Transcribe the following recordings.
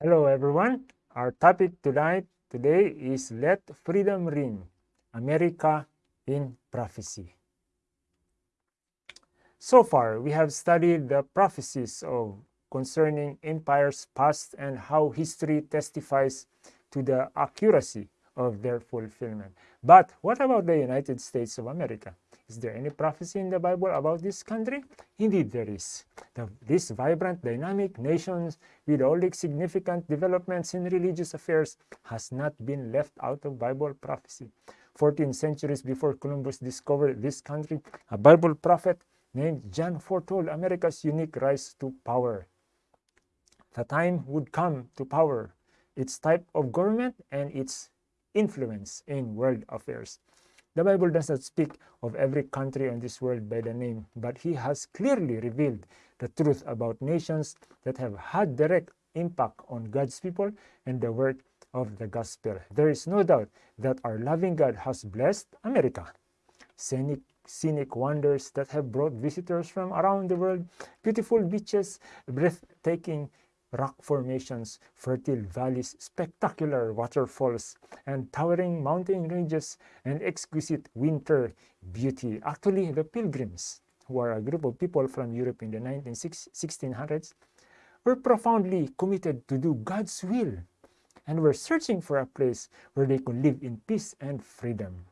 Hello everyone. Our topic tonight today is Let Freedom Ring, America in Prophecy. So far, we have studied the prophecies of concerning empires past and how history testifies to the accuracy of their fulfillment. But what about the United States of America? Is there any prophecy in the Bible about this country? Indeed, there is. The, this vibrant, dynamic nation with all its significant developments in religious affairs has not been left out of Bible prophecy. 14 centuries before Columbus discovered this country, a Bible prophet named John foretold America's unique rise to power. The time would come to power, its type of government, and its influence in world affairs. The Bible does not speak of every country on this world by the name, but he has clearly revealed the truth about nations that have had direct impact on God's people and the work of the gospel. There is no doubt that our loving God has blessed America. Scenic, scenic wonders that have brought visitors from around the world, beautiful beaches, breathtaking rock formations, fertile valleys, spectacular waterfalls, and towering mountain ranges, and exquisite winter beauty. Actually, the pilgrims, who are a group of people from Europe in the 1600s, were profoundly committed to do God's will and were searching for a place where they could live in peace and freedom.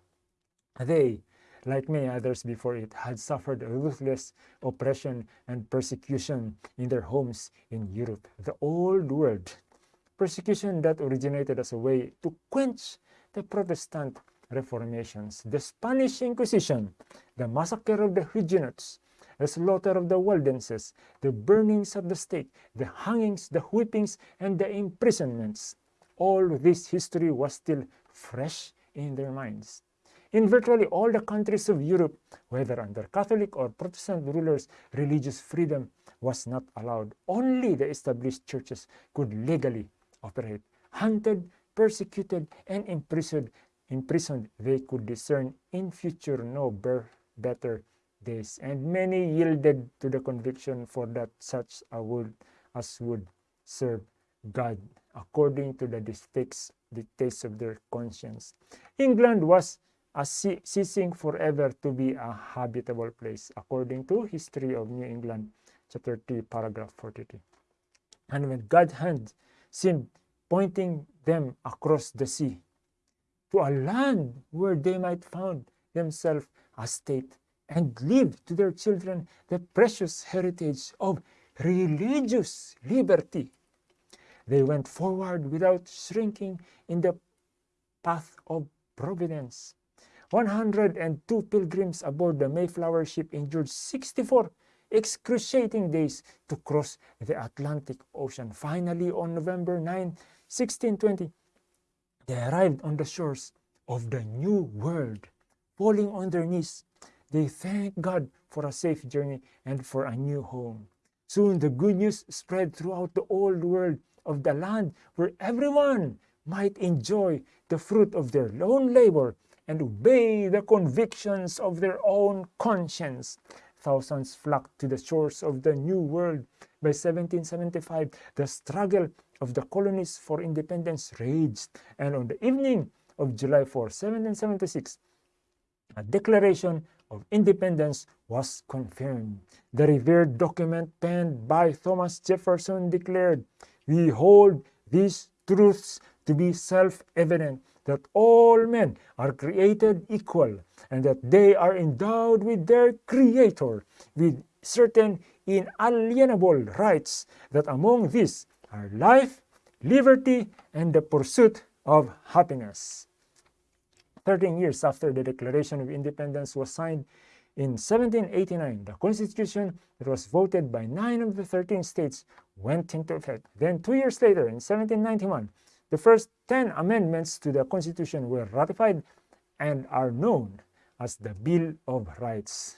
They like many others before it, had suffered ruthless oppression and persecution in their homes in Europe, the old world. Persecution that originated as a way to quench the Protestant reformations, the Spanish Inquisition, the massacre of the Huguenots, the slaughter of the Waldenses, the burnings of the stake, the hangings, the whippings, and the imprisonments. All this history was still fresh in their minds. In virtually all the countries of Europe, whether under Catholic or Protestant rulers, religious freedom was not allowed. Only the established churches could legally operate. Hunted, persecuted, and imprisoned, imprisoned they could discern in future no better days. And many yielded to the conviction for that such a would as would serve God according to the dictates, dictates of their conscience. England was as ceasing forever to be a habitable place, according to History of New England, chapter 3, paragraph 43. And when God's hand seemed pointing them across the sea to a land where they might found themselves a state and leave to their children the precious heritage of religious liberty. They went forward without shrinking in the path of providence 102 pilgrims aboard the Mayflower ship endured 64 excruciating days to cross the Atlantic Ocean. Finally, on November 9, 1620, they arrived on the shores of the New World. Falling on their knees, they thanked God for a safe journey and for a new home. Soon the good news spread throughout the old world of the land where everyone might enjoy the fruit of their lone labor and obey the convictions of their own conscience. Thousands flocked to the shores of the New World. By 1775, the struggle of the colonies for independence raged, and on the evening of July 4, 1776, a declaration of independence was confirmed. The revered document penned by Thomas Jefferson declared, We hold these truths to be self-evident that all men are created equal and that they are endowed with their Creator with certain inalienable rights, that among these are life, liberty, and the pursuit of happiness. Thirteen years after the Declaration of Independence was signed in 1789, the Constitution that was voted by nine of the 13 states went into effect. Then two years later, in 1791, the first 10 amendments to the Constitution were ratified and are known as the Bill of Rights.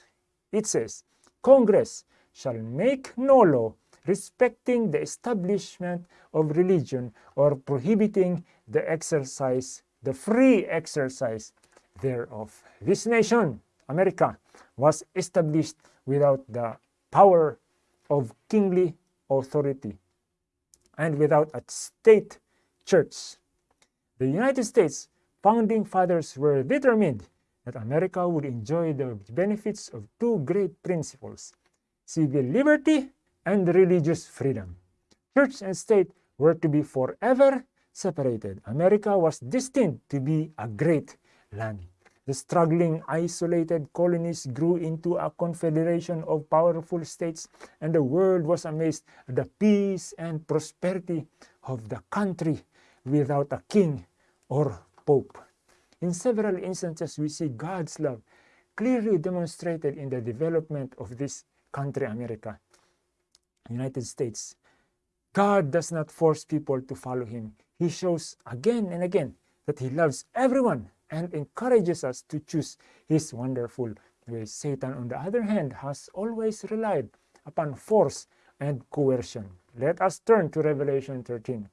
It says, Congress shall make no law respecting the establishment of religion or prohibiting the exercise, the free exercise thereof. This nation, America, was established without the power of kingly authority and without a state church. The United States founding fathers were determined that America would enjoy the benefits of two great principles civil liberty and religious freedom. Church and state were to be forever separated. America was destined to be a great land. The struggling, isolated colonies grew into a confederation of powerful states, and the world was amazed at the peace and prosperity of the country without a king or pope. In several instances, we see God's love clearly demonstrated in the development of this country, America, United States. God does not force people to follow him. He shows again and again that he loves everyone and encourages us to choose his wonderful ways. Satan, on the other hand, has always relied upon force and coercion. Let us turn to Revelation 13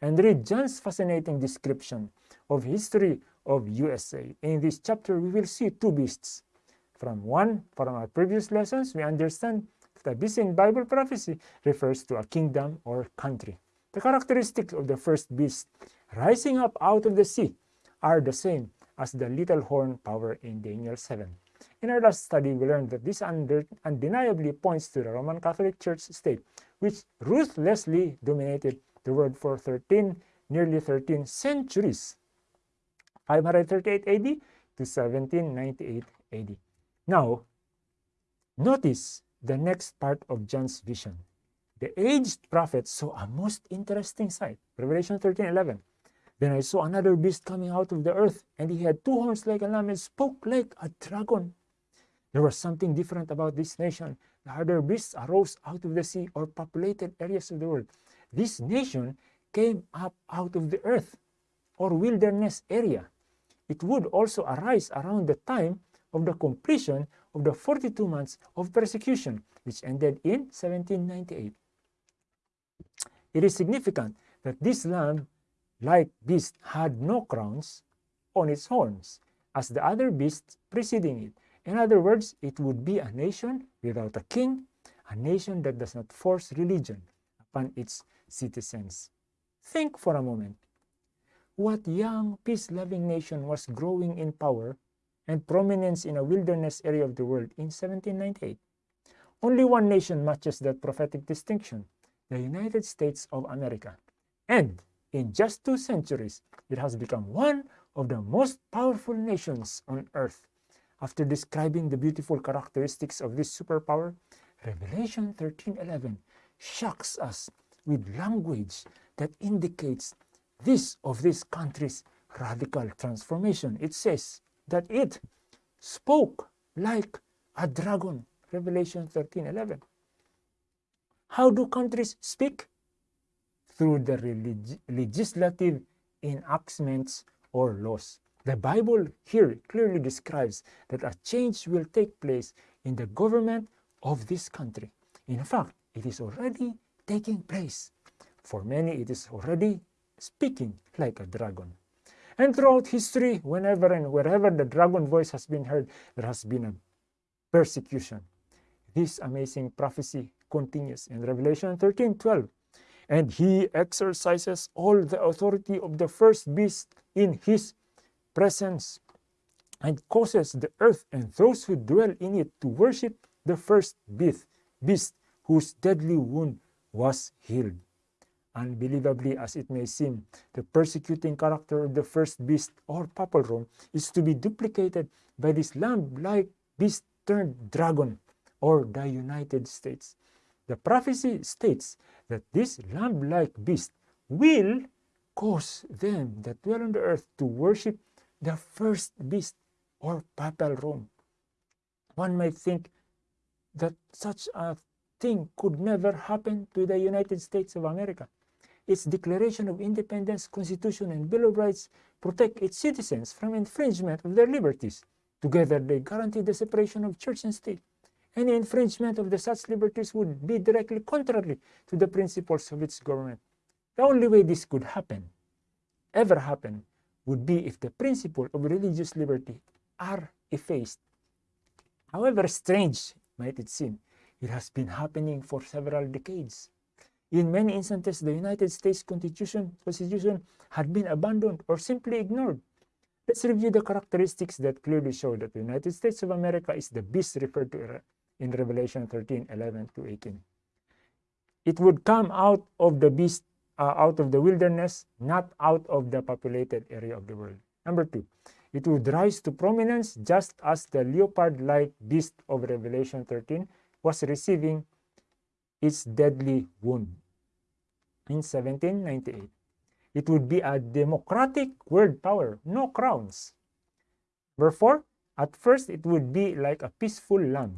and read John's fascinating description of history of USA. In this chapter, we will see two beasts. From one, from our previous lessons, we understand that a beast in Bible prophecy refers to a kingdom or country. The characteristics of the first beast rising up out of the sea are the same as the little horn power in Daniel 7. In our last study, we learned that this undeniably points to the Roman Catholic Church state, which ruthlessly dominated the world for 13, nearly 13 centuries, 538 AD to 1798 AD. Now, notice the next part of John's vision. The aged prophet saw a most interesting sight. Revelation 13 11. Then I saw another beast coming out of the earth, and he had two horns like a lamb and spoke like a dragon. There was something different about this nation. The other beasts arose out of the sea or populated areas of the world. This nation came up out of the earth or wilderness area. It would also arise around the time of the completion of the 42 months of persecution, which ended in 1798. It is significant that this lamb like beast had no crowns on its horns, as the other beasts preceding it. In other words, it would be a nation without a king, a nation that does not force religion upon its citizens. Think for a moment. What young, peace-loving nation was growing in power and prominence in a wilderness area of the world in 1798? Only one nation matches that prophetic distinction, the United States of America. And in just two centuries, it has become one of the most powerful nations on earth. After describing the beautiful characteristics of this superpower, Revelation 13:11 shocks us with language that indicates this of this country's radical transformation. It says that it spoke like a dragon. Revelation 13:11. How do countries speak? through the legislative enactments or laws. The Bible here clearly describes that a change will take place in the government of this country. In fact, it is already taking place. For many, it is already speaking like a dragon. And throughout history, whenever and wherever the dragon voice has been heard, there has been a persecution. This amazing prophecy continues in Revelation 13 12 and he exercises all the authority of the first beast in his presence and causes the earth and those who dwell in it to worship the first beast, beast whose deadly wound was healed. Unbelievably as it may seem, the persecuting character of the first beast or Papal Rome is to be duplicated by this lamb-like beast turned dragon or the United States. The prophecy states that this lamb-like beast will cause them that dwell on the earth to worship the first beast or papal Rome. One might think that such a thing could never happen to the United States of America. Its Declaration of Independence, Constitution, and Bill of Rights protect its citizens from infringement of their liberties. Together, they guarantee the separation of church and state. Any infringement of the such liberties would be directly contrary to the principles of its government. The only way this could happen, ever happen, would be if the principle of religious liberty are effaced. However strange might it seem, it has been happening for several decades. In many instances, the United States Constitution, Constitution had been abandoned or simply ignored. Let's review the characteristics that clearly show that the United States of America is the beast referred to in Revelation 13, 11 to 18. It would come out of the beast, uh, out of the wilderness, not out of the populated area of the world. Number two, it would rise to prominence just as the leopard-like beast of Revelation 13 was receiving its deadly wound in 1798. It would be a democratic world power, no crowns. Number four, at first it would be like a peaceful land.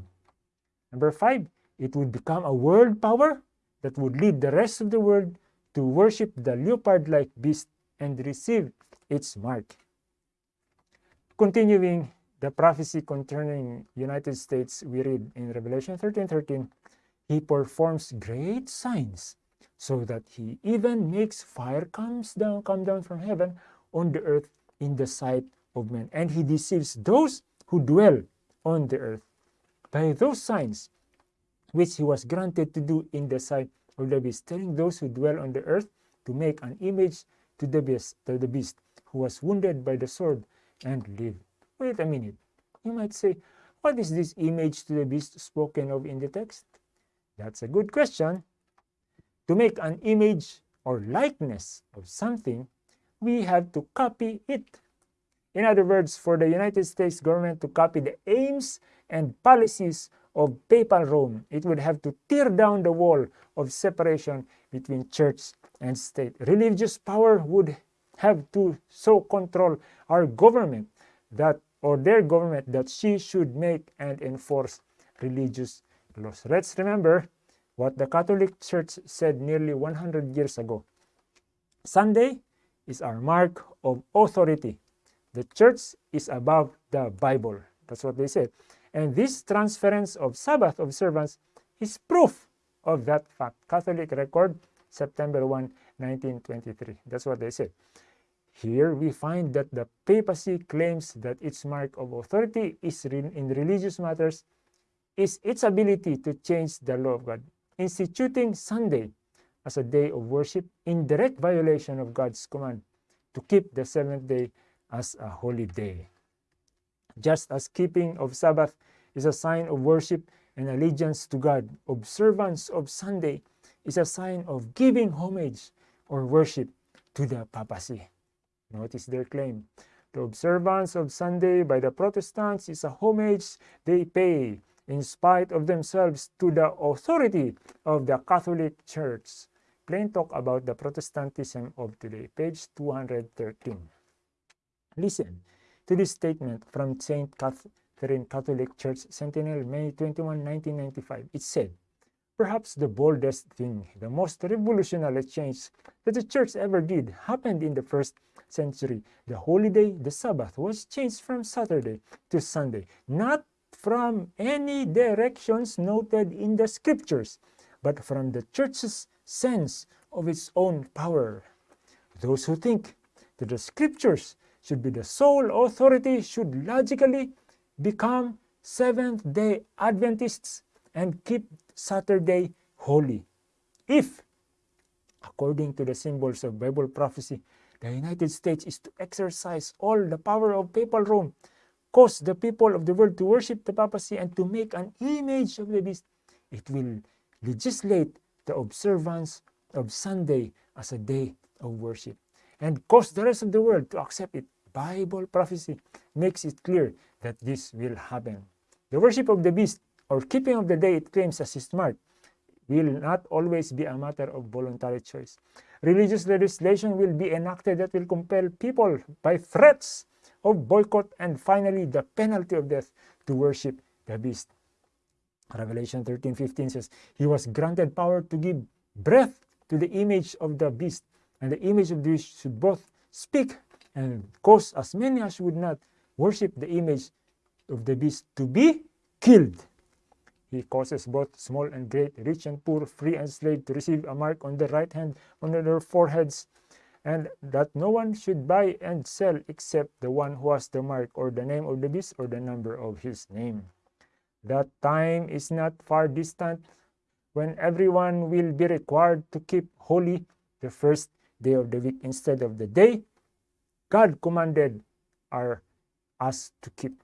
Number five, it would become a world power that would lead the rest of the world to worship the leopard-like beast and receive its mark. Continuing the prophecy concerning United States, we read in Revelation 13, 13, he performs great signs so that he even makes fire comes down, come down from heaven on the earth in the sight of men. And he deceives those who dwell on the earth by those signs which he was granted to do in the sight of the beast, telling those who dwell on the earth to make an image to the beast, to the beast who was wounded by the sword and live. Wait a minute. You might say, what is this image to the beast spoken of in the text? That's a good question. To make an image or likeness of something, we have to copy it. In other words, for the United States government to copy the aims and policies of papal Rome, it would have to tear down the wall of separation between church and state. Religious power would have to so control our government that or their government that she should make and enforce religious laws. Let's remember what the Catholic Church said nearly 100 years ago. Sunday is our mark of authority. The church is above the Bible. That's what they said. And this transference of Sabbath observance is proof of that fact. Catholic record, September 1, 1923. That's what they said. Here we find that the papacy claims that its mark of authority is in religious matters is its ability to change the law of God instituting Sunday as a day of worship in direct violation of God's command to keep the seventh day as a holy day. Just as keeping of Sabbath is a sign of worship and allegiance to God, observance of Sunday is a sign of giving homage or worship to the papacy. Notice their claim. The observance of Sunday by the Protestants is a homage they pay in spite of themselves to the authority of the Catholic Church. Plain talk about the Protestantism of today, page 213. Listen to this statement from St. Catherine Catholic Church Sentinel, May 21, 1995. It said, Perhaps the boldest thing, the most revolutionary change that the church ever did happened in the first century. The holiday, the Sabbath, was changed from Saturday to Sunday, not from any directions noted in the scriptures, but from the church's sense of its own power. Those who think that the scriptures should be the sole authority should logically become Seventh day Adventists and keep Saturday holy. If, according to the symbols of Bible prophecy, the United States is to exercise all the power of papal Rome cause the people of the world to worship the papacy and to make an image of the beast, it will legislate the observance of Sunday as a day of worship and cause the rest of the world to accept it. Bible prophecy makes it clear that this will happen. The worship of the beast or keeping of the day it claims as its mark will not always be a matter of voluntary choice. Religious legislation will be enacted that will compel people by threats of boycott, and finally the penalty of death to worship the beast. Revelation 13 15 says, He was granted power to give breath to the image of the beast, and the image of the beast should both speak and cause as many as would not worship the image of the beast to be killed. He causes both small and great, rich and poor, free and slave to receive a mark on their right hand, on their foreheads, and that no one should buy and sell except the one who has the mark or the name of the beast or the number of his name. That time is not far distant when everyone will be required to keep holy the first day of the week instead of the day God commanded our, us to keep.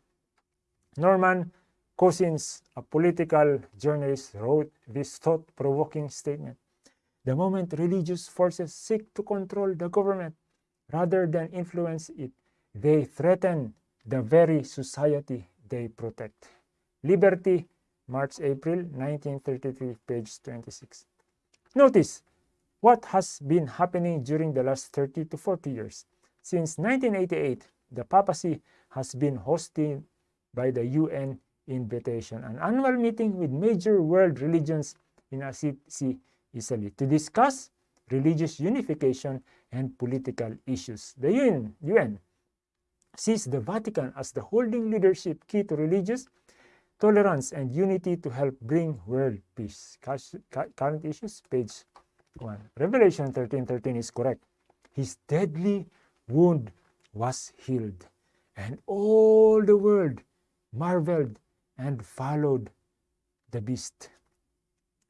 Norman Cousins, a political journalist, wrote this thought-provoking statement. The moment religious forces seek to control the government rather than influence it, they threaten the very society they protect. Liberty, March, April 1933, page 26. Notice what has been happening during the last 30 to 40 years. Since 1988, the papacy has been hosted by the UN invitation, an annual meeting with major world religions in Assisi, Italy, to discuss religious unification and political issues. The UN, UN sees the Vatican as the holding leadership key to religious tolerance and unity to help bring world peace. Current issues, page 1. Revelation 13.13 13 is correct. His deadly wound was healed, and all the world marveled and followed the beast.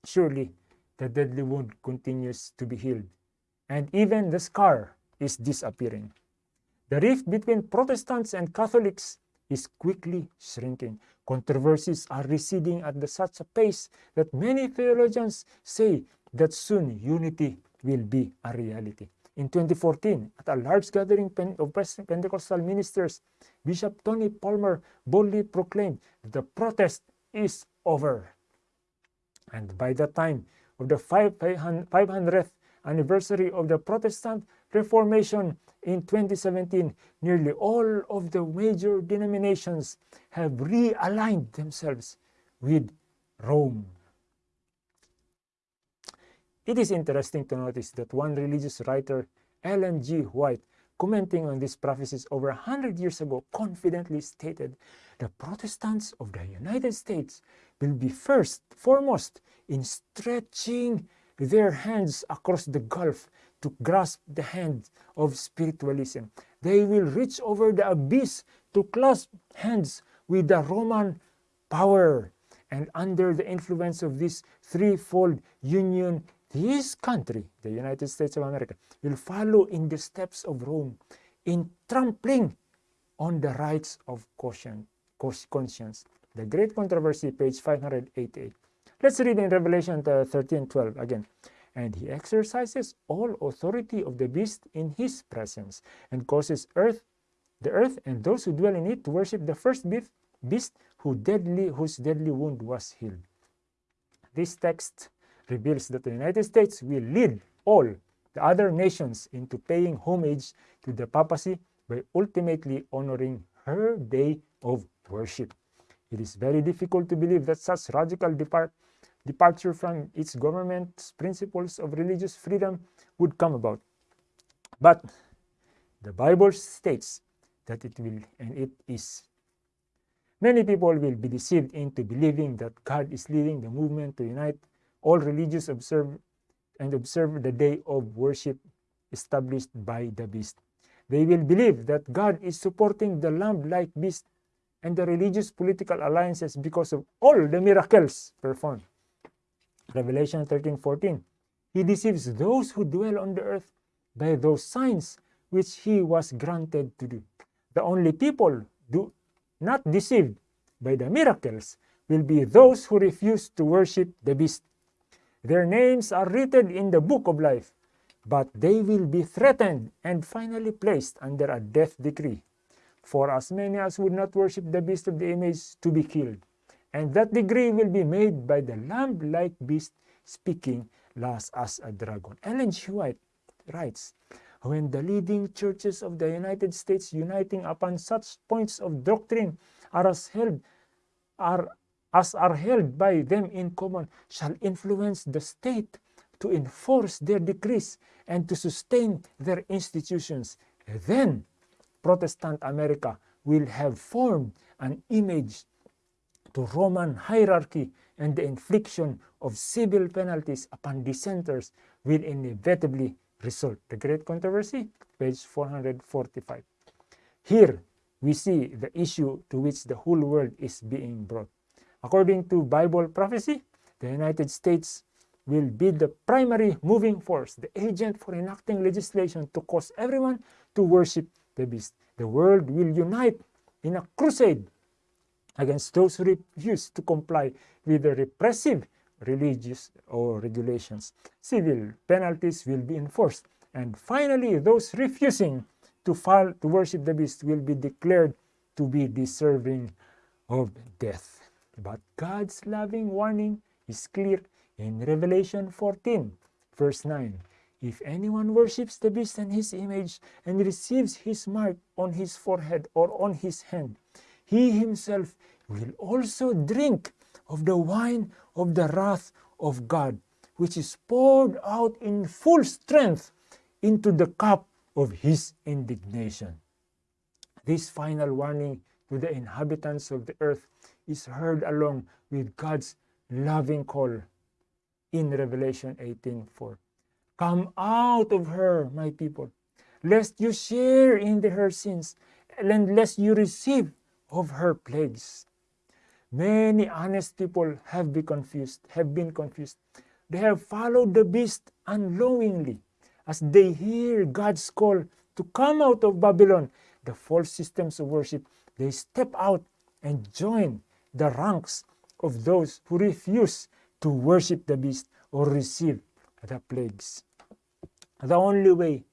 Surely the deadly wound continues to be healed, and even the scar is disappearing. The rift between Protestants and Catholics is quickly shrinking. Controversies are receding at the such a pace that many theologians say that soon unity will be a reality. In 2014, at a large gathering of Pentecostal ministers, Bishop Tony Palmer boldly proclaimed that the protest is over. And by the time of the 500th anniversary of the Protestant Reformation in 2017, nearly all of the major denominations have realigned themselves with Rome. It is interesting to notice that one religious writer, Ellen G. White, commenting on these prophecies over a hundred years ago, confidently stated, the Protestants of the United States will be first, foremost, in stretching their hands across the gulf to grasp the hand of spiritualism. They will reach over the abyss to clasp hands with the Roman power. And under the influence of this threefold union, this country, the United States of America, will follow in the steps of Rome in trampling on the rights of conscience. The Great Controversy, page 588. Let's read in Revelation uh, 13, 12 again. And he exercises all authority of the beast in his presence, and causes earth, the earth and those who dwell in it to worship the first beast who deadly, whose deadly wound was healed. This text reveals that the United States will lead all the other nations into paying homage to the papacy by ultimately honoring her day of worship. It is very difficult to believe that such radical depart departure from its government's principles of religious freedom would come about. But the Bible states that it will and it is. Many people will be deceived into believing that God is leading the movement to unite all religious observe and observe the day of worship established by the beast. They will believe that God is supporting the lamb-like beast and the religious political alliances because of all the miracles performed. Revelation 13:14. He deceives those who dwell on the earth by those signs which he was granted to do. The only people do not deceived by the miracles will be those who refuse to worship the beast their names are written in the book of life, but they will be threatened and finally placed under a death decree for as many as would not worship the beast of the image to be killed. And that decree will be made by the lamb-like beast speaking last as a dragon. Ellen G. White writes, when the leading churches of the United States uniting upon such points of doctrine are as held are as are held by them in common shall influence the state to enforce their decrees and to sustain their institutions. Then Protestant America will have formed an image to Roman hierarchy and the infliction of civil penalties upon dissenters will inevitably result. The Great Controversy, page 445. Here we see the issue to which the whole world is being brought. According to Bible prophecy, the United States will be the primary moving force, the agent for enacting legislation to cause everyone to worship the beast. The world will unite in a crusade against those who refuse to comply with the repressive religious or regulations. Civil penalties will be enforced. And finally, those refusing to fall to worship the beast will be declared to be deserving of death. But God's loving warning is clear in Revelation 14, verse 9. If anyone worships the beast and his image and receives his mark on his forehead or on his hand, he himself will also drink of the wine of the wrath of God, which is poured out in full strength into the cup of his indignation. This final warning to the inhabitants of the earth is heard along with God's loving call in Revelation 18:4. Come out of her, my people, lest you share in her sins, and lest you receive of her plagues. Many honest people have been confused, have been confused. They have followed the beast unknowingly as they hear God's call to come out of Babylon, the false systems of worship. They step out and join the ranks of those who refuse to worship the beast or receive the plagues. The only way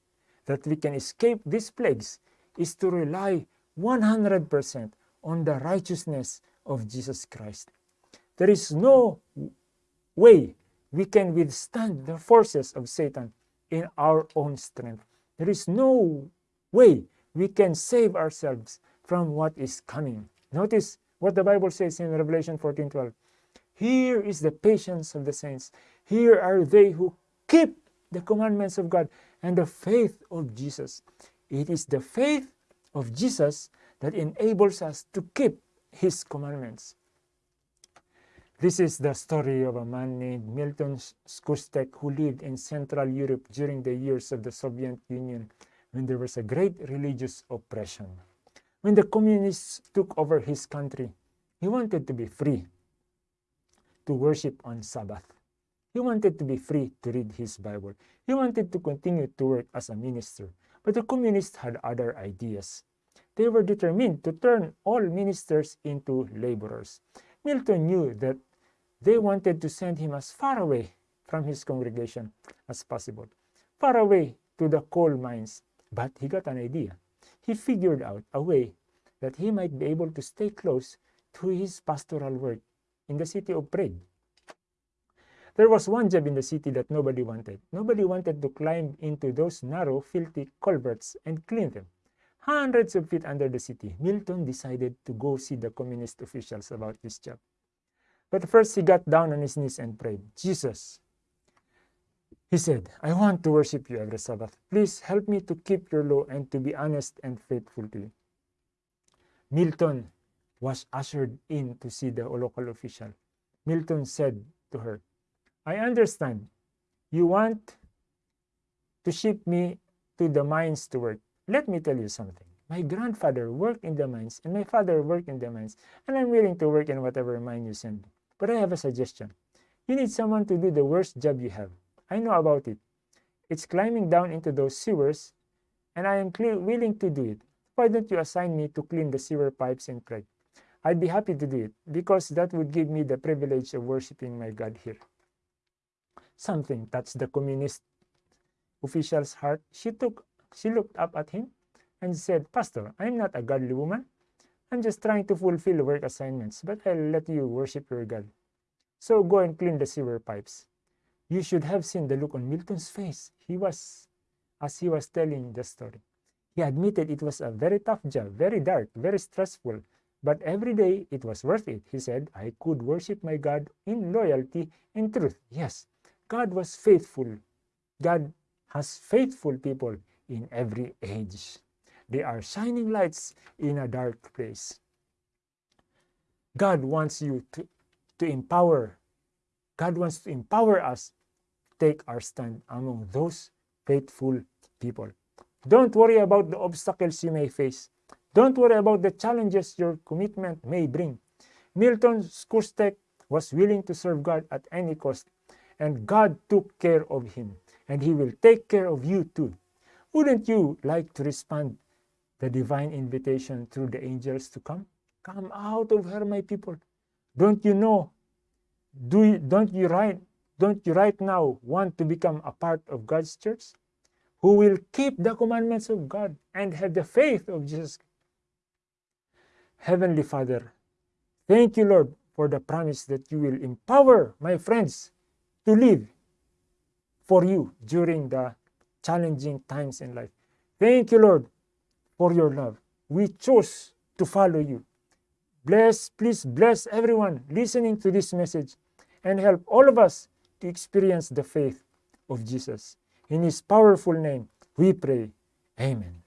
that we can escape these plagues is to rely 100% on the righteousness of Jesus Christ. There is no way we can withstand the forces of Satan in our own strength. There is no way we can save ourselves from what is coming. Notice what the Bible says in Revelation 14:12. Here is the patience of the saints. Here are they who keep the commandments of God and the faith of Jesus. It is the faith of Jesus that enables us to keep his commandments. This is the story of a man named Milton Skustek who lived in Central Europe during the years of the Soviet Union when there was a great religious oppression. When the communists took over his country, he wanted to be free to worship on Sabbath. He wanted to be free to read his Bible. He wanted to continue to work as a minister. But the communists had other ideas. They were determined to turn all ministers into laborers. Milton knew that they wanted to send him as far away from his congregation as possible, far away to the coal mines. But he got an idea. He figured out a way that he might be able to stay close to his pastoral work in the city of Prague. There was one job in the city that nobody wanted. Nobody wanted to climb into those narrow, filthy culverts and clean them. Hundreds of feet under the city, Milton decided to go see the communist officials about this job. But first he got down on his knees and prayed, Jesus, he said, I want to worship you every Sabbath. Please help me to keep your law and to be honest and faithful to you. Milton was ushered in to see the local official. Milton said to her, I understand you want to ship me to the mines to work. Let me tell you something. My grandfather worked in the mines and my father worked in the mines, and I'm willing to work in whatever mine you send. But I have a suggestion. You need someone to do the worst job you have. I know about it. It's climbing down into those sewers, and I am willing to do it. Why don't you assign me to clean the sewer pipes in Prague? I'd be happy to do it because that would give me the privilege of worshiping my God here. Something touched the communist official's heart. She took she looked up at him and said, Pastor, I'm not a godly woman. I'm just trying to fulfill work assignments, but I'll let you worship your God. So go and clean the sewer pipes. You should have seen the look on Milton's face. He was, as he was telling the story. He admitted it was a very tough job, very dark, very stressful, but every day it was worth it. He said, I could worship my God in loyalty and truth. Yes, God was faithful. God has faithful people in every age. They are shining lights in a dark place. God wants you to, to empower. God wants to empower us take our stand among those faithful people. Don't worry about the obstacles you may face. Don't worry about the challenges your commitment may bring. Milton Skustek was willing to serve God at any cost, and God took care of him, and he will take care of you too. Wouldn't you like to respond the divine invitation through the angels to come? Come out of her, my people. Don't you know? Do you, don't you right don't you right now want to become a part of God's church? Who will keep the commandments of God and have the faith of Jesus. Heavenly Father, thank you, Lord, for the promise that you will empower my friends to live for you during the challenging times in life. Thank you, Lord, for your love. We choose to follow you. Bless, please bless everyone listening to this message and help all of us to experience the faith of Jesus. In his powerful name, we pray. Amen.